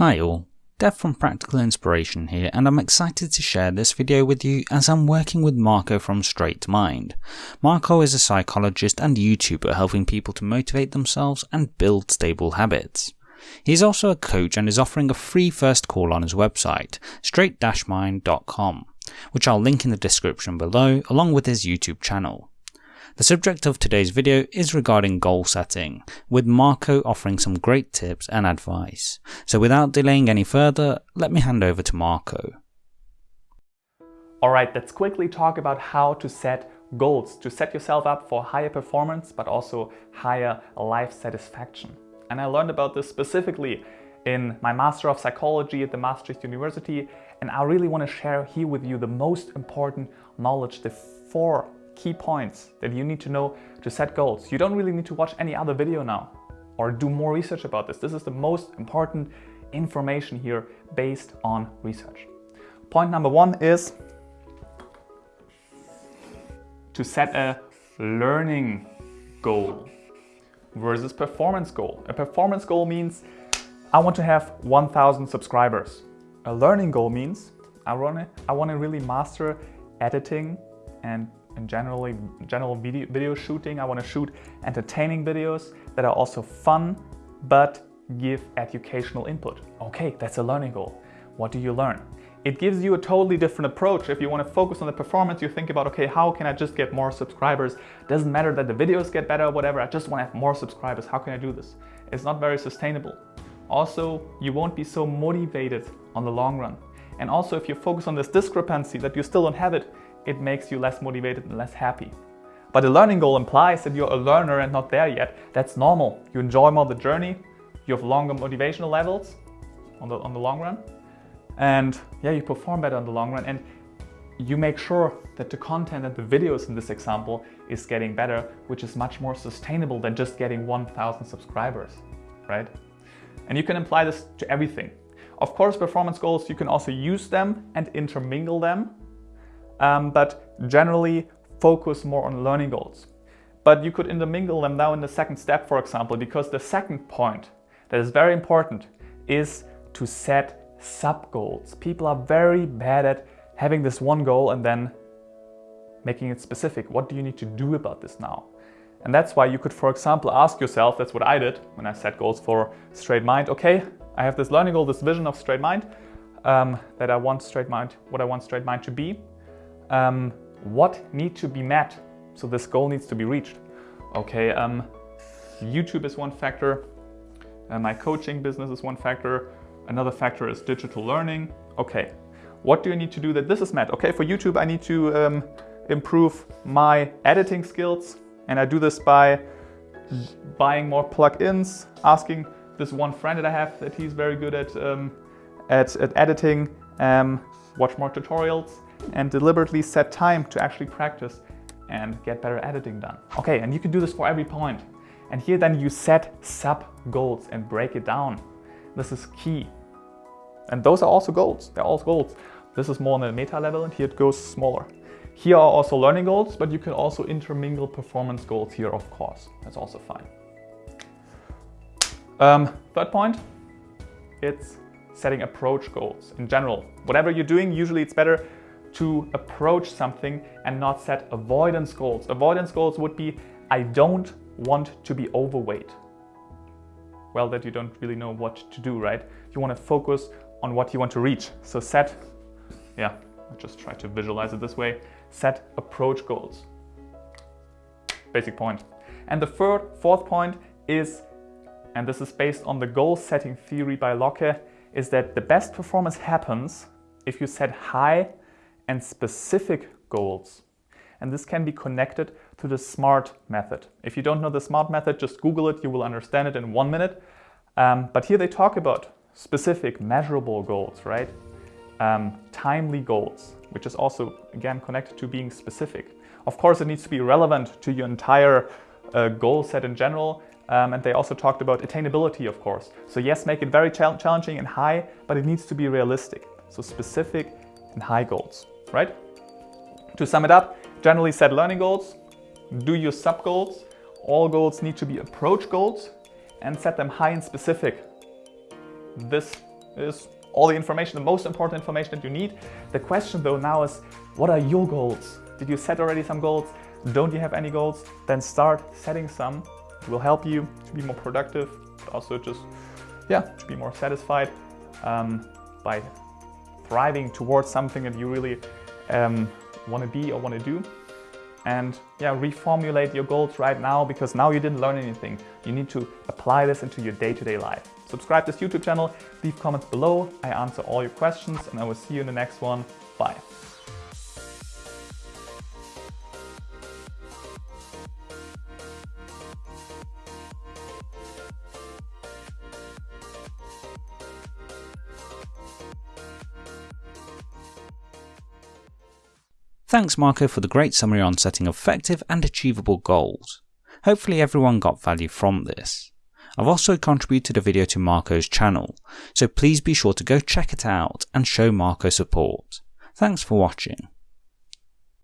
Hi all, Dev from Practical Inspiration here and I'm excited to share this video with you as I'm working with Marco from Straight Mind. Marco is a psychologist and YouTuber helping people to motivate themselves and build stable habits. He's also a coach and is offering a free first call on his website, straight-mind.com, which I'll link in the description below along with his YouTube channel. The subject of today's video is regarding goal setting, with Marco offering some great tips and advice. So without delaying any further, let me hand over to Marco. Alright, let's quickly talk about how to set goals, to set yourself up for higher performance, but also higher life satisfaction. And I learned about this specifically in my Master of Psychology at the Maastricht University, and I really want to share here with you the most important knowledge, the four key points that you need to know to set goals. You don't really need to watch any other video now or do more research about this. This is the most important information here based on research. Point number one is to set a learning goal versus performance goal. A performance goal means I want to have 1000 subscribers. A learning goal means I want to, I want to really master editing and in generally general video, video shooting. I want to shoot entertaining videos that are also fun, but give educational input. Okay, that's a learning goal. What do you learn? It gives you a totally different approach. If you want to focus on the performance, you think about, okay, how can I just get more subscribers? Doesn't matter that the videos get better whatever, I just want to have more subscribers. How can I do this? It's not very sustainable. Also, you won't be so motivated on the long run. And also, if you focus on this discrepancy that you still don't have it, it makes you less motivated and less happy. But a learning goal implies that you're a learner and not there yet. That's normal. You enjoy more the journey, you have longer motivational levels on the, on the long run, and yeah, you perform better in the long run. And you make sure that the content and the videos in this example is getting better, which is much more sustainable than just getting 1000 subscribers, right? And you can apply this to everything. Of course, performance goals, you can also use them and intermingle them um, but generally focus more on learning goals. But you could intermingle them now in the second step, for example, because the second point that is very important is to set sub-goals. People are very bad at having this one goal and then making it specific. What do you need to do about this now? And that's why you could, for example, ask yourself, that's what I did when I set goals for Straight Mind. Okay, I have this learning goal, this vision of Straight Mind, um, that I want Straight Mind, what I want Straight Mind to be um, what need to be met? So this goal needs to be reached. Okay, um, YouTube is one factor. Uh, my coaching business is one factor. Another factor is digital learning. Okay, what do you need to do that this is met? Okay, for YouTube, I need to um, improve my editing skills. And I do this by buying more plugins, asking this one friend that I have that he's very good at, um, at, at, editing, um, watch more tutorials and deliberately set time to actually practice and get better editing done. Okay, and you can do this for every point. And here then you set sub goals and break it down. This is key. And those are also goals, they're all goals. This is more on the meta level and here it goes smaller. Here are also learning goals, but you can also intermingle performance goals here, of course. That's also fine. Um, third point, it's setting approach goals in general. Whatever you're doing, usually it's better to approach something and not set avoidance goals. Avoidance goals would be, I don't want to be overweight. Well, that you don't really know what to do, right? You want to focus on what you want to reach. So set, yeah, I just try to visualize it this way, set approach goals. Basic point. And the third, fourth point is, and this is based on the goal setting theory by Locke, is that the best performance happens if you set high and specific goals. And this can be connected to the SMART method. If you don't know the SMART method, just Google it, you will understand it in one minute. Um, but here they talk about specific measurable goals, right? Um, timely goals, which is also, again, connected to being specific. Of course, it needs to be relevant to your entire uh, goal set in general. Um, and they also talked about attainability, of course. So yes, make it very challenging and high, but it needs to be realistic. So specific and high goals right? To sum it up, generally set learning goals, do your sub goals. All goals need to be approach goals and set them high and specific. This is all the information, the most important information that you need. The question though now is, what are your goals? Did you set already some goals? Don't you have any goals? Then start setting some. It will help you to be more productive, but also just, yeah, to be more satisfied um, by thriving towards something that you really um, want to be or want to do. And yeah, reformulate your goals right now because now you didn't learn anything. You need to apply this into your day-to-day -day life. Subscribe this YouTube channel, leave comments below. I answer all your questions and I will see you in the next one. Bye. Thanks Marco for the great summary on setting effective and achievable goals. Hopefully everyone got value from this. I've also contributed a video to Marco's channel, so please be sure to go check it out and show Marco support. Thanks for watching.